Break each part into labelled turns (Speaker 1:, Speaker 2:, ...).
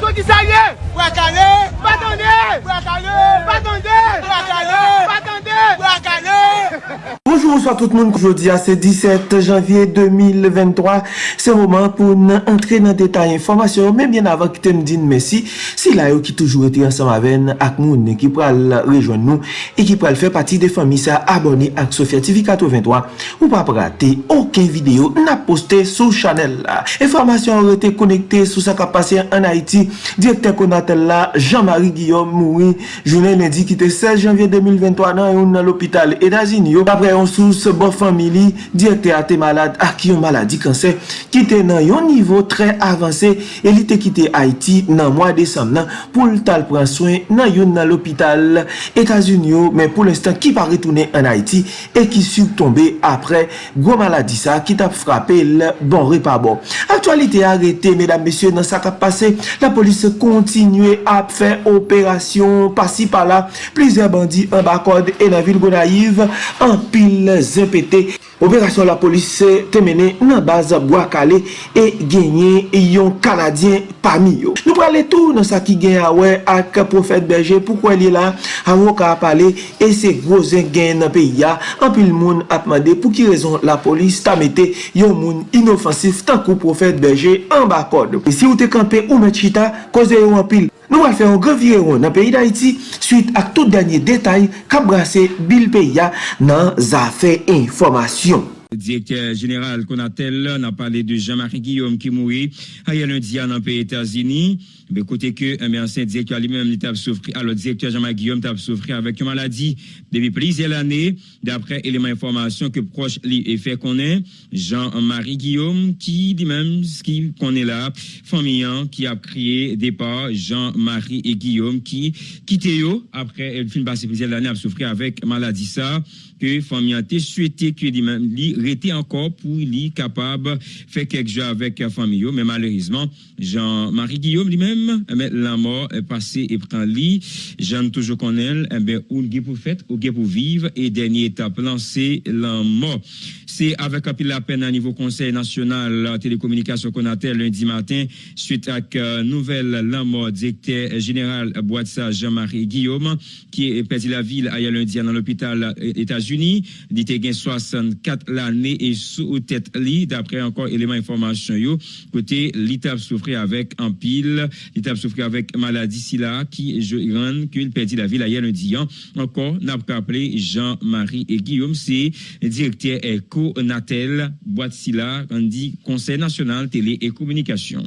Speaker 1: Kondisaye, wakale, patande, wakale, patande, wakale, patande, wakale.
Speaker 2: Bonjour, bonsoir tout moun. Jodi a se 17 janvye 2023. Se mouman pou nan entre nan detay informasyon. Men bien avan ki ten din mesi. Si la yo ki toujou eti ansam aven ak moun ki pral rejoan nou. E ki pral fe pati de fami sa aboni ak Sofya TV 83. Ou pa prate oken video na poste sou chanel la. Informasyon rete konekte sou sa kapasyen an Haiti. Direkter konatel la Jean-Marie Guillaume Moui. Jounen lendi ki te 16 janvye 2023 nan yon nan l'opital Edazin yo. Apre yon. yon sous bo famili direkte a te malade ak yon maladi kanser ki te nan yon nivou tre avanse e li te kite Haiti nan mwa desam nan pou l tal pran soyn nan yon nan l'opital Etasunyo men pou l'instant ki pa retounen an Haiti e ki sub tombe apre gwo maladi sa ki tap frape l bon repa bon. Aktualite arete medan mesye nan sa kap pase la polis kontinue ap fe operasyon pasi pala pleze bandi an bakod e nan vil Gonaiv an pil vil zepete. Operasyon la polis te mene nan baz Bwakale e genye yon Kanadyen pami yo. Nou prale tou nan sa ki gen awe ak profet Berger pou kwen li la avon ka apale e se grozen gen nan peyi ya anpil moun apmande pou ki rezon la polis ta mete yon moun inofansif tankou profet Berger an bakod. E si ou te kampe ou met chita koze yon anpil Nou al fè yon gravyeron nan peyi d'Haïti suite ak tout denye detay kap brase bil peyi ya nan zafè informasyon.
Speaker 3: Direkter General konatel nan pale de Jean-Marie Guillaume ki moui a yon lundi an an peyi Etasini. Be kote ke, mè ansen direktor li mèm li tab soufri, alo direktor Jean-Marie Guillaume tab soufri avèk yon maladi debi plizè l'anè, dapre eleman informasyon ke proche li e fè konè, Jean-Marie Guillaume ki di mèm ski konè la, famiyan ki ap kriye depa Jean-Marie et Guillaume ki kite yo apre el fin basi plizè l'anè ap soufri avèk maladi sa, ke famiyan te souete ki di mèm li rete ankor pou li kapab fè kek jò avèk famiyo, mè malèrizman Jean-Marie Guillaume li mèm la mort est passée et prend lit. J'aime toujours qu'on elle, eh ben, ou le pour fait, ou pour vivre, et dernière étape lancée, la mort. C'est avec un la peine à niveau Conseil national télécommunication qu'on a lundi matin, suite à la nouvelle la mort directeur général Boitsa Jean-Marie Guillaume, qui est perdu la ville à lundi dans l'hôpital États-Unis. Il était 64 l'année et sous tête lit, d'après encore éléments information yo, côté l'étape souffrir avec un pile il a souffert avec maladie sila qui je rend qu'il perdit la vie hier lundi. Encore, n'a pas appelé Jean-Marie et Guillaume, c'est directeur Eco Natel, boîte sila, dit Conseil national télé et communication.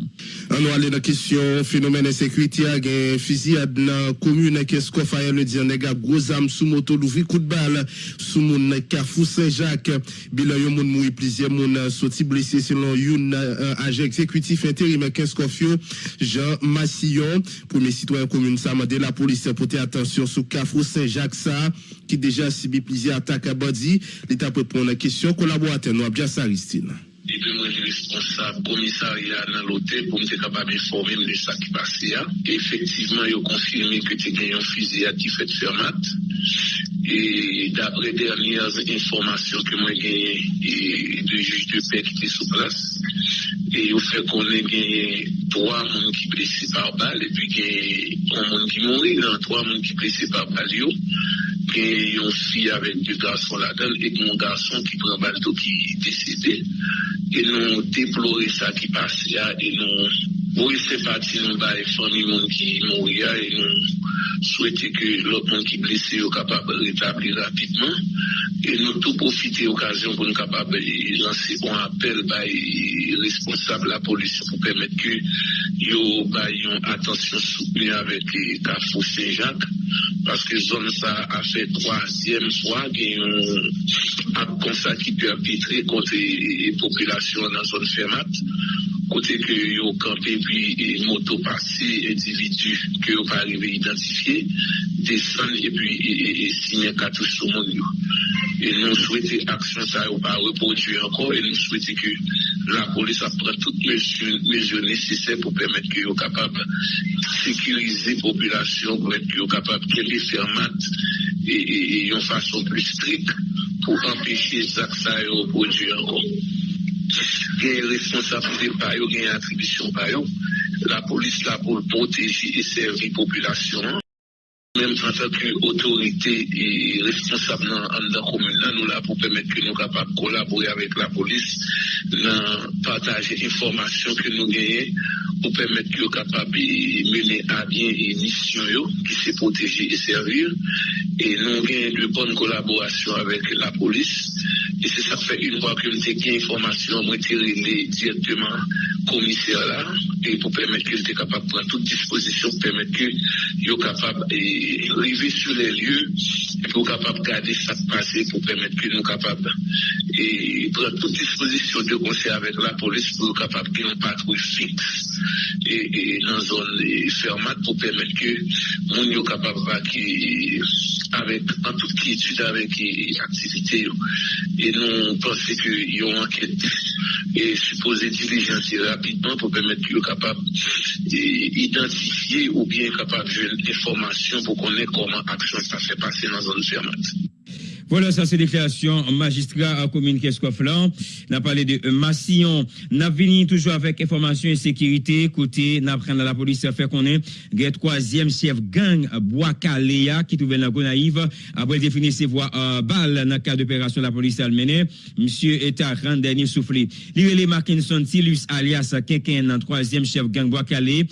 Speaker 4: On va aller la question phénomène insécurité, un fusillade dans commune, qu'est-ce qu'on fait lundi, on a gros âme sous moto, l'ouvri coup de balle, sous mon Carrefour Saint-Jacques, bilan yon moun moui, plusieurs moun sorti blessé selon yon agent exécutif intérim, qu'est-ce qu'on fait, Jean Massillon, premier citoyen commune, m'a la police à porter attention sur Carrefour Saint-Jacques, qui déjà subi plusieurs attaques à Badi. L'État peut prendre la question, collaborateur, nous, Abdia Saristine.
Speaker 5: Depi mwen li responsab komisarya nan lote pou mte kapab informe mwen de sa ki pase ya. Efektiveman yo konfirme ke te genyon fizi ya ki fet fermat. E dapre dernyaz informasyon ke mwen genyen de juj de pek ki te sou plas. E yo fe konen genyen 3 moun ki blese par bal epi genyen 1 moun ki mouni nan 3 moun ki blese par bal yo. gen yon fi avèk de gason la del, et yon gason ki pran balto ki desede, et nou deplore sa ki pase ya, et nou boye se pati nou ba e fany moun ki mou ya, et nou souwete ke lop moun ki blese yo kapab retabli rapidman, et nou tou profite okasyon pou nou kapab lanse yon apel ba e responsable la polisi pou pèmèt ke yo ba yon atensyon soupli avèk e Kafou Saint-Jacques, paske zon sa a fe troasyem fwa gen yon ap konsa ki pe apitre kote populasyon nan zon fermat kote ke yo kampe pi moto pase individu ke yo pa arrive identifiye desan e pi sinye katouche sou moun yo. Et nous souhaitons action ça ou pas reproduire encore et nous souhaitons que la police prenne toutes les mesures nécessaires pour permettre que yo capable de sécuriser la population, pour être capable de les faire et, et, une façon plus stricte pour empêcher ça que ça reproduire encore. gen responsabilité par eux, gen attribution par eux. la police là pour protéger et servir la population. Même en tant qu'autorité et responsable dans la commune, nous là pour permettre que nous capables de collaborer avec la police, dans partager l'information que nous gagnons pour permettre que nous capables de mener à bien les missions qui se protéger et servir. Et nous avons de bonnes collaborations avec la police. Et c'est ça fait une fois que nous avons des informations, nous avons directement commissaire là, et pour permettre qu'il soit capable de prendre toute disposition, pour permettre qu'il soit capable d'arriver sur les lieux, et pour capable de garder ça passé, pour que nous capables et prendre toute disposition de conseil avec la police pour capable qu'il y ait un patrouille fixe et, dans une zone fermate pour permettre que nous soyons capable avec en toute quiétude avec l'activité et nous pensons qu'il y a une enquête et supposé diligencer rapidement pour permettre qu'ils soient capables d'identifier ou bien capables de informations pour connaître comment action ça fait passer dans une zone fermate.
Speaker 3: Voilà, ça c'est déclaration magistrat à commune Keskoflan. On a parlé de Massillon. On a venu toujours avec information et sécurité. Côté, apprend à la police fait qu'on est le troisième chef gang Bois-Caléa qui trouvait la Gonaïve. Après définir ses voies euh, balles dans le cadre d'opération la police allemande. Monsieur était rend dernier soufflé. Lirele Markinson Tilus alias Kenken, troisième chef gang Bois-Calé.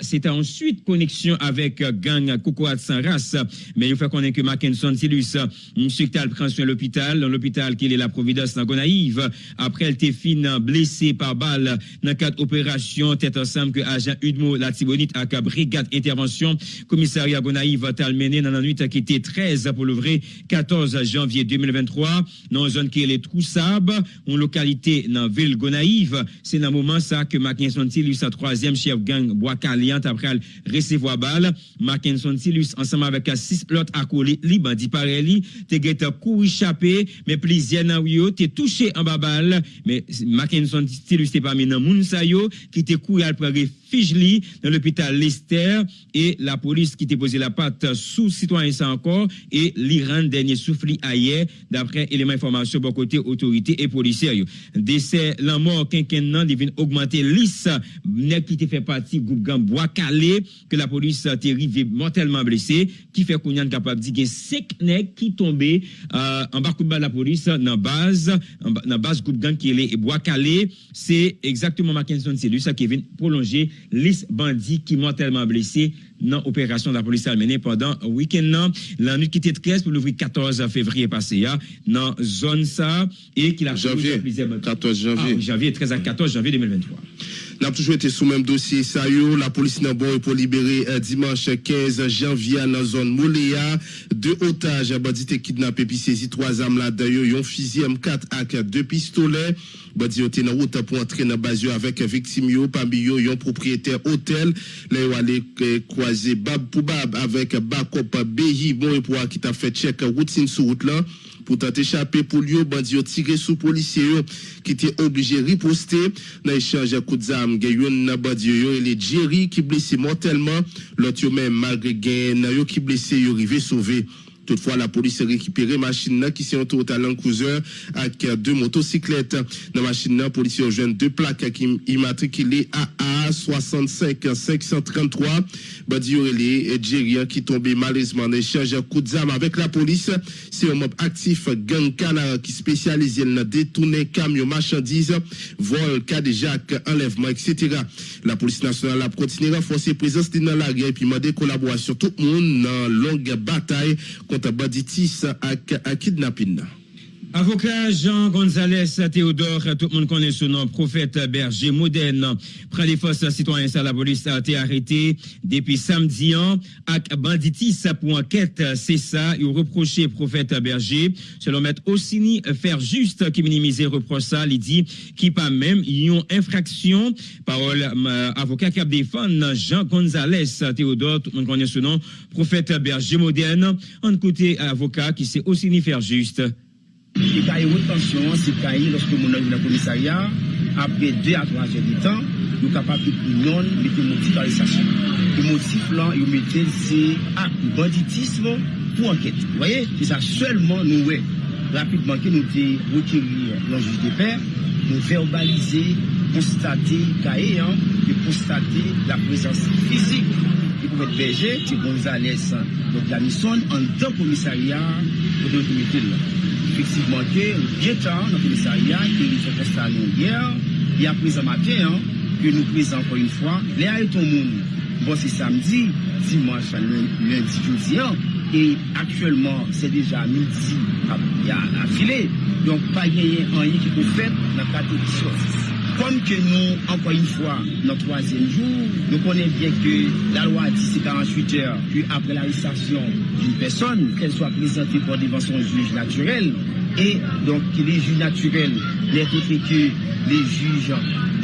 Speaker 3: C'était ensuite connexion avec gang Cocoat sans race. Mais il faut qu'on ait que Mackinson Tilus, monsieur l'hôpital prend l'hôpital, dans l'hôpital qui est la Providence dans Gonaïve. Après, elle était fine blessée par balle dans quatre opérations, tête ensemble que agent Udmo la Tibonite à brigade intervention, commissariat Gonaïve a mené dans la nuit qui était 13 pour le vrai 14 janvier 2023 dans une zone qui est Troussab, une localité dans ville Gonaïve. C'est dans le moment ça que Mackinson Tilus, sa troisième chef gang Bois Caliente après recevoir balle. Mackinson Tilus ensemble avec six autres accolés, liban dit par te get kou échappé, mais plusieurs nan yo t'es touché en babal, mais Mackinson still c'est parmi nan moun sa yo qui t'es couru à prendre Fijli dans l'hôpital Lester et la police qui déposait la patte sous citoyen ça encore et l'Iran dernier souffle ailleurs d'après éléments d'information bon côté autorité et policière. Décès la mort quinquennal nan devine augmenter lisse nèg qui fait partie groupe gang bois calé que la police arrivé mortellement blessé qui fait qu'on est capable de dire 5 nèg qui tombé euh, en bas de la police dans base dans base groupe gang qui est bois calé c'est exactement Mackinson c'est lui ça qui vient prolonger liste bandits qui mortellement blessés dans l'opération de la police allemande pendant le week-end. La nuit qui était 13 pour l'ouvrir 14 février passé, dans zone ça, et qui a
Speaker 4: janvier, 14 janvier.
Speaker 3: Ah, janvier, 13 à 14 janvier 2023.
Speaker 4: N'a toujours été sous même dossier ça la police n'a bon pour libérer euh, dimanche 15 janvier dans zone Mouléa. Deux otages bandits kidnappés puis saisi trois armes là d'ailleurs un fusil M4 avec deux pistolets. Bandits ont dans route pour entrer dans base avec victime yo. Parmi yo un propriétaire hôtel. Là yo euh, croiser bab pour bab avec backup Behi. Bon pour qui t'a fait check routine sur route là. Pour tenter échapper pour lui, bandit tiré sous policier qui était obligé de riposter. Dans l'échange de coups d'armes. Nam gen yon nabadye yo e le Jerry ki blese mortelman, lot yo men malgre gen na yo ki blese yo rive sove. Toutefois, la police a récupéré machine qui sont au talent cruiser avec deux motocyclettes. Dans la machine, la police a rejoint deux plaques qui immatriculées AA 65 533. Badi et Djerian qui tombé malheureusement en échange de coups d'armes avec la police. C'est un mob actif gang canard qui spécialise dans détourner camions, marchandises, vol, cas de Jacques, enlèvement, etc. La police nationale a continué à renforcer présence dans la guerre et puis des collaboration tout le monde dans longue bataille kot baditis ak akidnapin.
Speaker 3: Avocat Jean González Théodore, tout le monde connaît son nom, prophète berger moderne, prend les forces citoyennes à la police a été arrêté depuis samedi an, avec banditis pour enquête, c'est ça, il reproché prophète berger, selon maître Ossini, faire juste qui minimisait reproche ça, il dit qui pas même une infraction, parole euh, avocat qui a défendu Jean González Théodore, tout le monde connaît son nom, prophète berger moderne, en côté avocat qui sait Ossini faire juste.
Speaker 6: E kaye wotansyon, se kaye loske moun an yon nan komisarya, apre 2 a 3 jen di tan, yo kapap ki pou non mette motif an lesasyon. Yo motif lan, yo mette se ak banditisme pou anket. Voye, se sa selman nou we. Rapidman ki nou te wotiri lan juj de per, nou verbalize, postate kaye an, de postate la presens fizik. Yo pou mette beje, ti bonzales, do planison, an dan komisarya, yo pou mette lan. efektivman ke, gen tan nan komisaryan, ke nou se prestan nou yer, ya priz an maten, ke nou priz an kon yon fwa, le a eton moun, bon se samdi, dimanche, lundi, joudi an, e aktuelman se deja midi a file, donk pa genyen an yon ki pou fet nan kate di chosis. Comme que nous, encore une fois, notre troisième jour, nous connaissons bien que la loi dit c'est 48 heures qu'après l'arrestation d'une personne, qu'elle soit présentée pour devant son juge naturel. Et donc, les juges naturels, les préfectures, les juges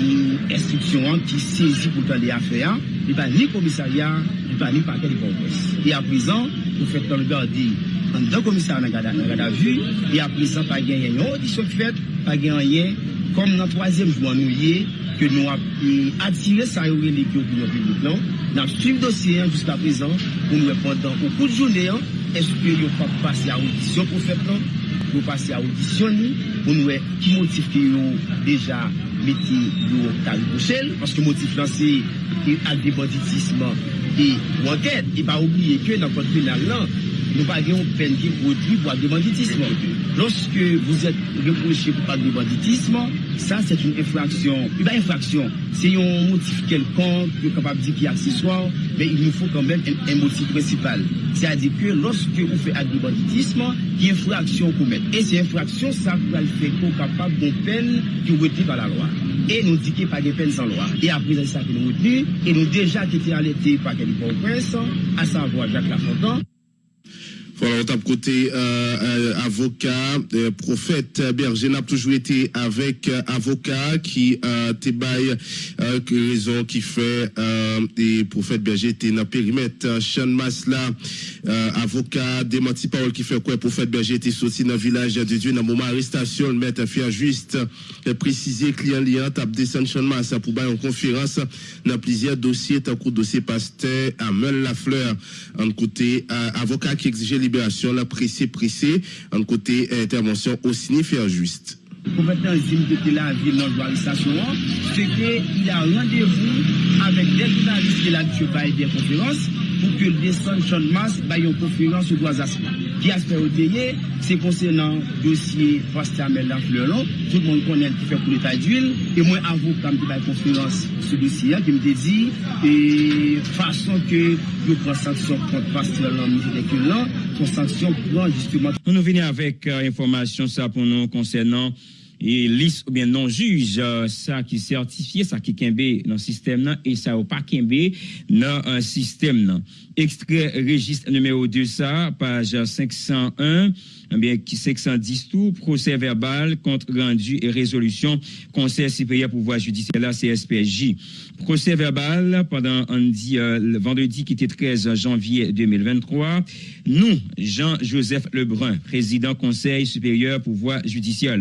Speaker 6: et instructions qui saisissent pour faire des affaires, il n'y a pas ni commissariat, il n'y a pas ni paquet de presse. Et à présent, vous faites le garder en deux commissariats dans la garde à vue, et à présent, pas de audition faite, pas de rien kom nan toazem jwa nou ye, ke nou ap euh, atire sa yo relik yo pou yon publik lan, non? nan suiv dosye an jiska prezan, pou nou repondan ou kou de jounen an, eske yo pa pase a audisyon pou fet lan, non? pou pase a audisyon ni, pou nou e ki motif ki yo deja meti yo tali pochel, paske motif lan se ak de banditisman e wanket, e pa oubliye ke nan kontrinan lan, nous pas une peine qui produit pour de banditisme. Lorsque vous êtes reproché pour pas de banditisme, ça c'est une infraction. Une infraction, c'est un motif quelconque, capable de dire qu'il est accessoire, mais il nous faut quand même un, un motif principal. C'est-à-dire que lorsque vous faites acte de banditisme, il y a une infraction qu'on met. Et ces infractions, ça va le faire qu'on capable d'une peine qui est retenue par la loi. Et nous dit qu'il n'y a pas de peine sans loi. Et après, c'est ça que nous retenu. Et nous déjà qui était alerté par quelqu'un au prince, à savoir Jacques Lafontaine.
Speaker 4: Voilà, on tape côté euh, euh, avocat, euh, prophète Berger n'a toujours été avec avocat qui a été bail raison qui fait et prophète Berger était dans périmètre. Sean Masla avocat démenti parole qui fait quoi prophète Berger était sorti dans village de Dieu dans moment arrestation le maître fait juste. Préciser client lien tape descendre Sean Masla pour bail en conférence dans plusieurs dossiers tant que dossier pasteur Amel Lafleur en côté avocat qui exigeait libération, la pressé, pressé, en côté intervention au faire juste.
Speaker 6: Compétence de la ville dans l'arrestation, c'est qu'il a rendez-vous avec des journalistes qui ont fait des conférences pour que le descend de Mass ait une conférence sur trois aspects. Qui aspect au c'est concernant le dossier Pasteur Melda Fleuron. Tout le monde connaît qui fait pour l'état d'huile. Et moi, avoue, quand je une conférence sur le dossier, qui me dit, et façon que je prends sanction contre Pasteur Melda son sanction prend justement.
Speaker 3: Nous venons avec euh, information ça pour nous concernant et liste ou bien non juge euh, ça qui certifié ça qui kembe dans le système et ça ou pas kembe dans un système extrait registre numéro 2 ça page 501 eh bien, qui 510 tout, procès verbal, compte rendu et résolution, Conseil supérieur pouvoir judiciaire, la CSPJ. Procès verbal pendant euh, vendredi qui était 13 janvier 2023. Nous, Jean-Joseph Lebrun, président Conseil supérieur pouvoir judiciaire,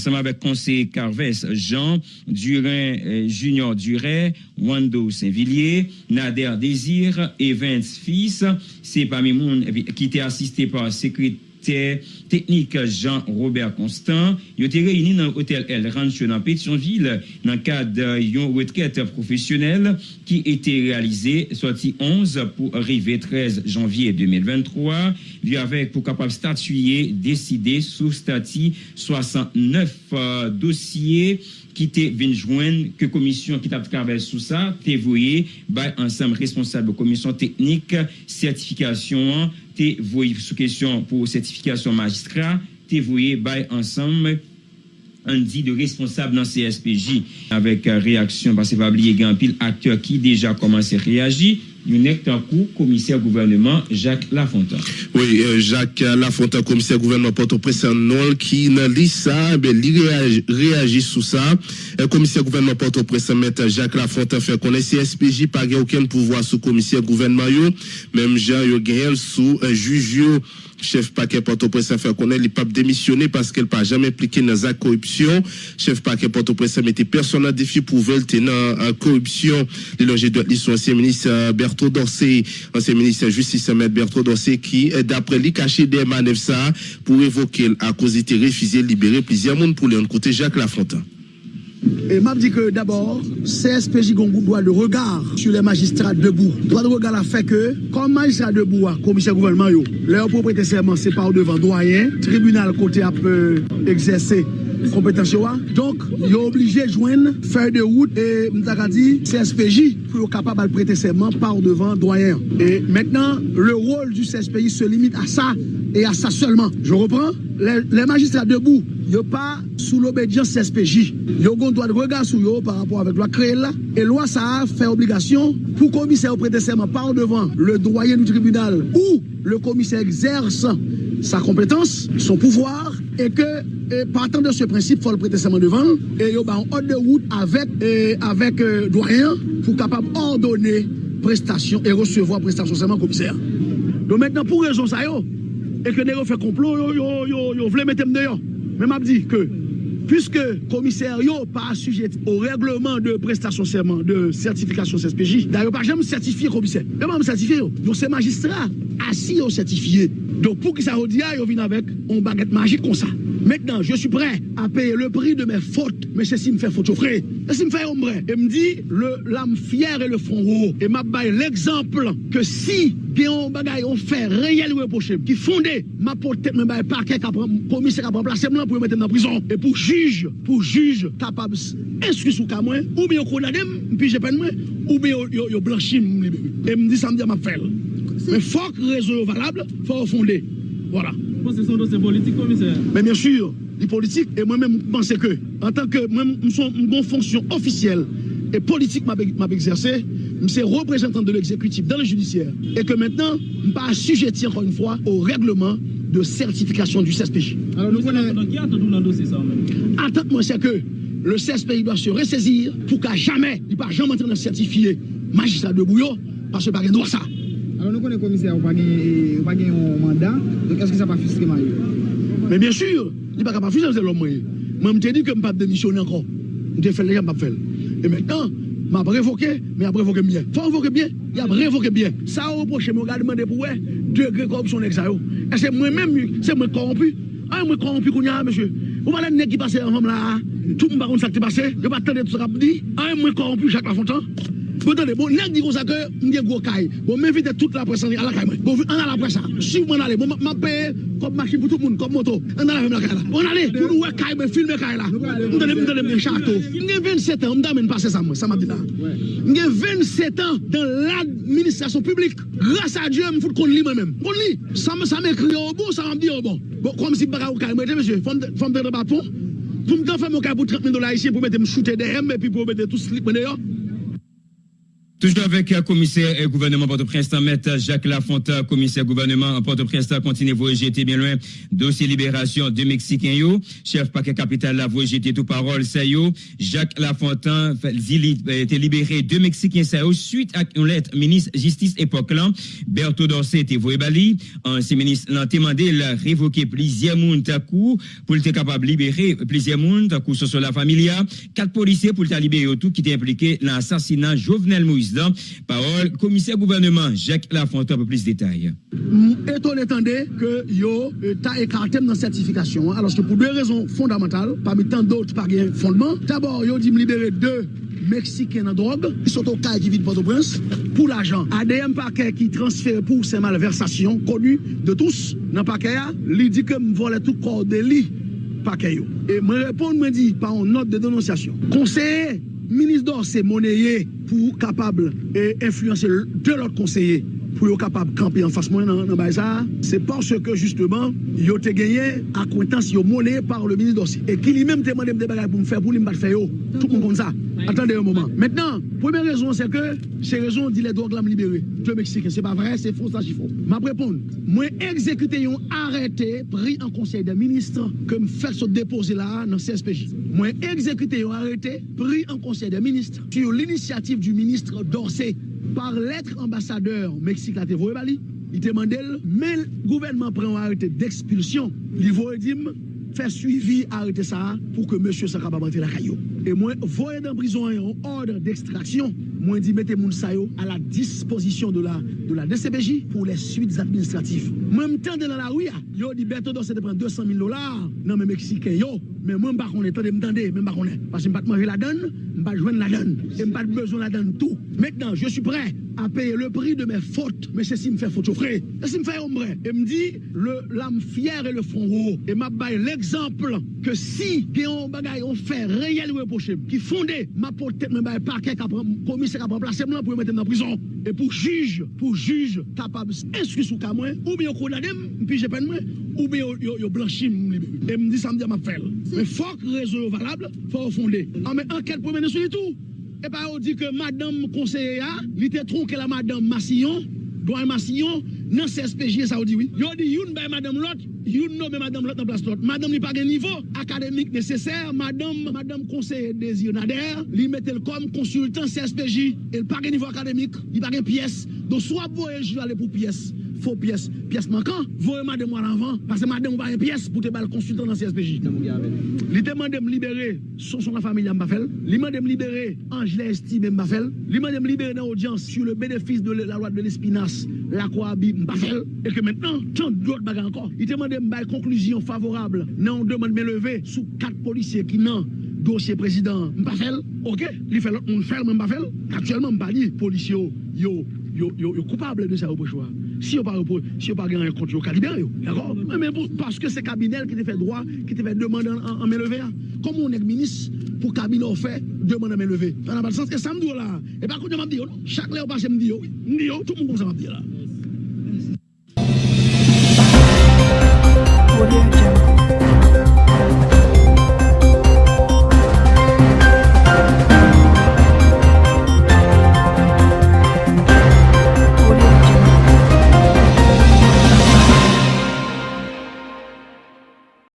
Speaker 3: ensemble avec conseiller Carves, Jean Durin, euh, Junior Duret, Wando Saint-Villiers, Nader Désir, Evans Fils, c'est parmi monde qui était assisté par secrétaire technique Jean-Robert Constant. Ils été réunis dans l'hôtel El Rancho dans Pétionville dans le cadre d'une retraite professionnelle qui était réalisée sorti 11 pour arriver 13 janvier 2023. Lui avec pour capable statuer, décider sous statut 69 euh, dosye ki te venjwen ke komisyon ki tap kavè sou sa, te voye bay ansam responsable komisyon teknik, sertifikasyon, te voye sou kesyon pou sertifikasyon magistra, te voye bay ansam an di de responsable nan CSPJ. Avèk euh, reaksyon, parce va bliye gen pil akteur ki deja komanse reagi, coup, commissaire gouvernement Jacques Lafontaine.
Speaker 4: Oui, euh, Jacques Lafontaine, commissaire gouvernement Port-au-Prince Nol, qui n'a dit ça, il réagit, sous ça. Euh, commissaire gouvernement Port-au-Prince, Jacques Lafontaine, fait connaître CSPJ, pas aucun pouvoir sous commissaire gouvernement, même Jean, il sous un juge, chef paquet Port-au-Prince fait connaître, il pas démissionné parce qu'elle pas jamais impliqué dans la corruption. Chef paquet Port-au-Prince mettait personne en défi pour veulent tenir en corruption. Le loger de l'ancien ministre euh, Bertrand Dorsey, ancien ministre de Justice Maître Bertrand Dorsey, qui, euh, d'après lui, caché des manœuvres ça pour évoquer à cause de refusé libérer plusieurs monde pour les côté Jacques Lafontaine.
Speaker 7: Et m'a dit que d'abord, CSPJ Gongou doit le regard sur les magistrats debout. Droit de regard a fait que, comme magistrat debout, commissaire gouvernement, yo, leur propriété serment, c'est par devant doyen, tribunal côté a peu exercer compétence Donc, il est obligé de joindre faire de route et dit CSPJ pour être capable de prêter serment par devant doyen. Et maintenant, le rôle du CSPJ se limite à ça et à ça seulement. Je reprends. Les, magistrats debout, a pas sous l'obédience. Ils ont un droit de regard sur eux par rapport avec la loi créée là. Et loi ça a fait obligation pour commissaire prêter serment par devant le doyen du tribunal ou le commissaire exerce sa compétence, son pouvoir, et que partant de ce principe, il faut le prêter devant, et il y a un ordre de route avec, avec euh, doyen pour capable ordonner prestation et recevoir prestation serment commissaire. Donc maintenant, pour raison ça, yo, et que nous fait complot, yo, yo, yo, yo, mettre dehors. Mais m'a dit que, puisque commissaire yo pas sujet au règlement de prestation serment, de certification CSPJ, d'ailleurs pas jamais certifié commissaire. Mais pas certifié, donc c'est magistrat assis au certifié. Donc pour que ça redise, yo vient avec une baguette magique comme ça. Maintenant, je suis prêt à payer le prix de mes fautes. Mais c'est si me fait faute frère. C'est si me fait ombre. Et me dit, l'âme fière et le front haut. Et m'a l'exemple que si un bagay on fait réel reproché qui fondé ma porte me bail parquet commissaire a remplacer moi pour mettre dans prison et pour juge pour juge capable instruire sous cas ou bien condamné puis j'ai peine ou bien yo blanchi et me dit ça me dit m'a faire mais faut que réseau valable faut fonder voilà
Speaker 8: ce sont dossiers politiques, commissaire
Speaker 7: Mais bien sûr, les politiques, et moi-même, je pense que, en tant que moi, je suis une fonction officielle et politique m'a exercé, je suis représentant de l'exécutif dans le judiciaire, et que maintenant, je ne pas assujetti encore une fois au règlement de certification du CSPJ.
Speaker 8: Alors, nous connaissons qui attend dans le dossier ça
Speaker 7: Attends-moi, c'est que le CSPJ doit se ressaisir pour qu'à jamais, il ne pas jamais entrer certifier magistrat de Bouillot, parce que pas droit ça.
Speaker 8: Alors nous connaissons commissaire, on pas un mandat, donc est-ce que ça va frustré
Speaker 7: Mais bien sûr, il n'est pas capable de frustrer l'homme. Moi, je te dit que je ne pas démissionner encore. Je te fait les gens, je faire. Et maintenant, je vais révoquer, mais je révoquer bien. Il faut révoquer bien, il a révoqué bien. Ça a reproché, je vais demander pour eux, degré corruption exayo. Et c'est moi-même, c'est moi corrompu. Ah, moi corrompu, monsieur. Vous voyez les qui passe en là, tout le monde ça qui passé, je ne vais pas attendre tout ça dit. Ah, moi corrompu, Jacques Lafontaine. Attendez, bon, nèg dit comme ça que m'gè gros caille. Bon, m'invite toute la presse à la caille. Bon, on a la presse. Si vous allez, bon, m'a payé comme machine pour tout le monde, comme moto. On a la même la caille là. On allez, pour nous caille, me filmer caille là. M'donnez, m'donnez mes château. M'gè 27 ans, m'damène passer ça moi, ça m'a dit là. M'gè 27 ans dans l'administration publique. Grâce à Dieu, m'fout qu'on lit moi-même. Qu'on lit. Ça me ça m'écrit au bon, ça m'a dit au bon. Bon, comme si bagarre au caille, monsieur, femme de bâton. Pour me faire mon caille pour 30 000 dollars ici pour mettre me shooter derrière et puis pour mettre tout slip dehors.
Speaker 3: Toujours avec le commissaire et gouvernement Port-au-Prince, maître Jacques Lafontaine, commissaire gouvernement Port-au-Prince, continue voyager bien loin. Dossier libération de Mexicains, yo. Chef paquet capital la voyager tout parole, ça yo. Jacques Lafontaine, a été libéré de Mexicains, ça yo, suite à une lettre ministre justice époque là. Berthaud Dorset était voyé bali. Ancien ministre l'a demandé de révoquer plusieurs moun coup pour être capable de libérer plusieurs moun coup sur la familia. Quatre policiers pour le libérer tout qui étaient impliqués dans l'assassinat Jovenel Moïse Parole, commissaire gouvernement Jacques Lafontaine, un peu plus de détails.
Speaker 7: Étonné que yo euh, ta écarté dans la certification, hein, alors que pour deux raisons fondamentales, parmi tant d'autres par fondement. D'abord, yo dit me libérer deux Mexicains en drogue, qui sont au cas qui vide Port-au-Prince, pour l'argent. ADM paquet qui transfère pour ces malversations connues de tous, dans paquet, il dit que me volait tout corps de lit paquet. Et me répond, me dit par une note de dénonciation. Conseiller ministre d'or c'est monnayé pour capable et influencer de l'autre conseiller pour être capable de camper en face moi dans, dans ça, c'est parce que justement, il a gagné acquaintance, il monnaie par le ministre d'Ossi. Et qu'il lui-même demandé des bagages pour me faire, pour lui me faire, tout le monde comme ça. Attendez un moment. Maintenant, première raison, c'est que ces raisons dit les drogues l'ont libéré. Le Mexique, c'est pas vrai, c'est faux, ça, j'y faut. Ma réponse, moi, exécuté un arrêté pris en conseil des ministres que me fait se déposer là dans CSPJ. Moi, exécuté un arrêté pris en conseil des ministres sur l'initiative du ministre d'Orsay par lettre ambassadeur Mexique la Bali, il demandait, mais le gouvernement prend un arrêté d'expulsion. Il veut dire, faire suivi, arrêter ça pour que monsieur soit capable la caillou. Et moi, voyez dans prison un ordre d'extraction Moi dit mettez yo à la disposition de la de la DCPJ pour les suites administratives. Même temps dans la rue, yo dit Berto doit se prendre 200 000 dollars. Non mais mexicain yo, mais moi pas connais tande m'tendez, même pas connais parce que m'pas manger la donne, m'pas joindre la donne. Et m'pas besoin la donne. Tout. Maintenant, je suis prêt à payer le prix de mes fautes. Mais c'est si me fait faute, frère. C'est si me fait ombre. Et me dit, l'âme fière et le front haut. Et m'a bail l'exemple que si, bagay, on fait réel reproché, qui fondé, ma porte me bail paquet, commissaire qui a remplacé moi pour me mettre dans la prison. Et pour juge, pour juge capable d'instruire sous cas ou bien condamné, puis j'ai peine ou bien yo blanchi et me dit ça me dit m'a fait. Mais faut que réseau valable, faut fonder. Ah mais enquête pour mener sur tout. Et pas on dit que madame conseillère, il était tronqué la madame Massillon, doyen Massillon, dans CSPJ, ça dit oui. Yo dit youn bay madame l'autre, youn nomme madame l'autre dans place l'autre. Madame n'a pas de niveau académique nécessaire, madame madame conseiller Désir Nader, lui mettait comme consultant CSPJ, elle pas de niveau académique, il pas de pièce. Donc soit vous je aller pour pièce faux pièce, pièce manquant, voyez madame moi avant, parce que madame pas une pièce pour te le consultant dans CSPJ. Il demande de me libérer son son la famille m'a fait, il demande de me libérer Angela Estime m'a fait, il demande de me libérer dans l'audience sur le bénéfice de la loi de l'espinasse, la Coabi m'a fait, et que maintenant, tant d'autres bagages encore. Il demande de me conclusion favorable, non, on demande de me lever sous quatre policiers qui n'ont dossier président Mbafel, ok, il fait l'autre monde faire Mbafel, actuellement Mbali, policiers, yo, yo, yo, yo, coupable de ça au choix. Si vous ne si pas gagner contre, vous libérer. D'accord? Mais pour, parce que c'est le cabinet qui te fait droit, qui te fait demander en, en, main. Hein. Comment on est ministre pour le cabinet fait demande en main levée Ça n'a pas de sens. Et ça me dit là. Et par contre, je me dis, chaque fois que je me dis, tout le monde me dit là.